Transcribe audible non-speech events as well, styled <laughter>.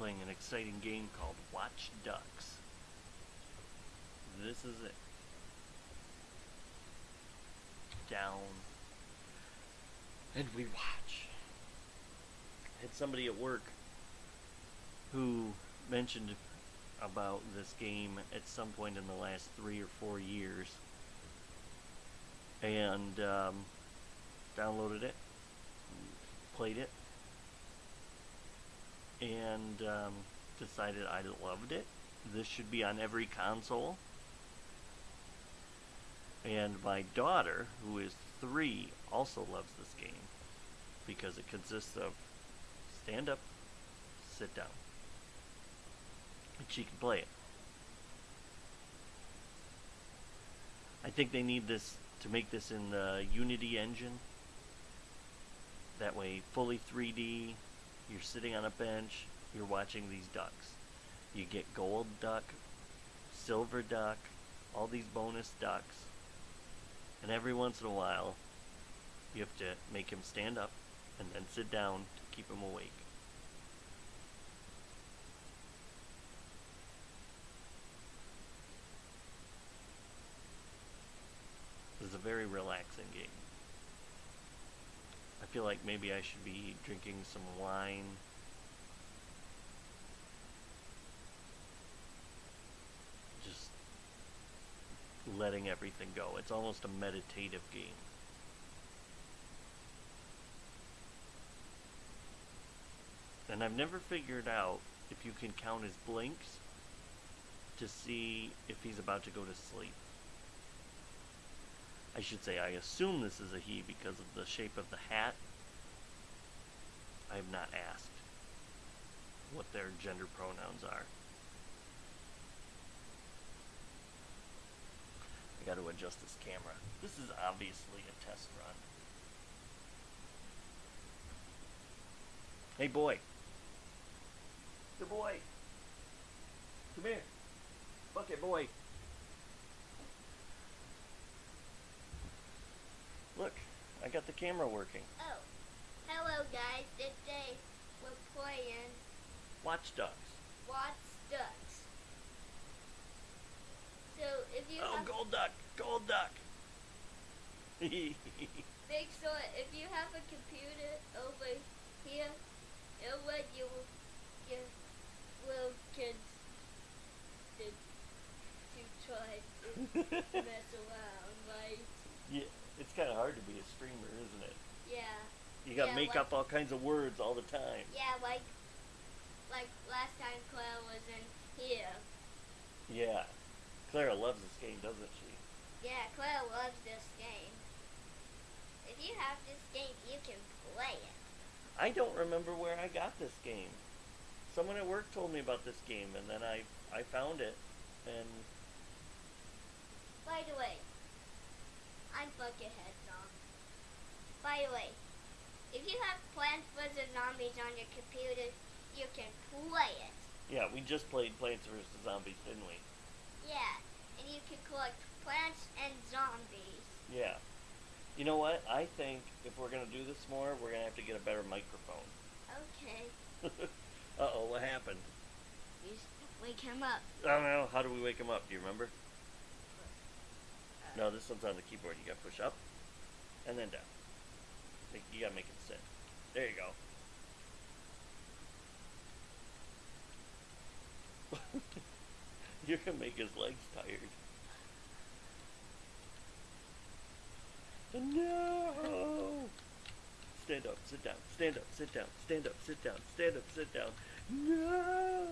playing an exciting game called Watch Ducks. This is it. Down. And we watch. I had somebody at work who mentioned about this game at some point in the last three or four years and um, downloaded it, played it, and um, decided I loved it. This should be on every console. And my daughter, who is three, also loves this game because it consists of stand up, sit down, and she can play it. I think they need this to make this in the Unity engine. That way, fully 3D, you're sitting on a bench, you're watching these ducks. You get gold duck, silver duck, all these bonus ducks. And every once in a while, you have to make him stand up and then sit down to keep him awake. Is a very relaxing game. I feel like maybe I should be drinking some wine. Just letting everything go. It's almost a meditative game. And I've never figured out if you can count his blinks to see if he's about to go to sleep. I should say, I assume this is a he because of the shape of the hat. I have not asked what their gender pronouns are. I got to adjust this camera. This is obviously a test run. Hey boy. Good boy. Come here. Bucket boy. Look, I got the camera working. Oh, hello guys. Today we're playing Watch Dogs. Watch Ducks. So if you Oh, gold duck, gold duck. <laughs> make sure if you have a computer over here, it'll let you give little kids to, to try to mess around, right? yeah, it's kind of hard to be a streamer, isn't it? Yeah. You got to Yeah, make like- up all kinds of words all the time. Yeah, like like last time Claire was in here. Yeah. Clara loves this game, doesn't she? Yeah, Claire loves this game. If you have this game, you can play it. I don't remember where I got this game. Someone at work told me about this game, and then I I found it, and By the way, By the way, if you have Plants vs. Zombies on your computer, you can play it. yeah, we just played Plants vs Zombies, didn't we? Yeah, and you can collect plants and zombies. Yeah. You know what? I think if we're gonna do this more, we're gonna have to get a better microphone. Okay, <laughs> uh oh, what happened? you s- wake him up. I don't know. How do we wake him up? Do you remember? No, this one's on the keyboard. You gotta push up and then down. Make, you gotta make it sit. There you go. <laughs> You're gonna make his legs tired. No! Stand up, sit down, stand up, sit down, stand up, sit down, stand up, sit down. No!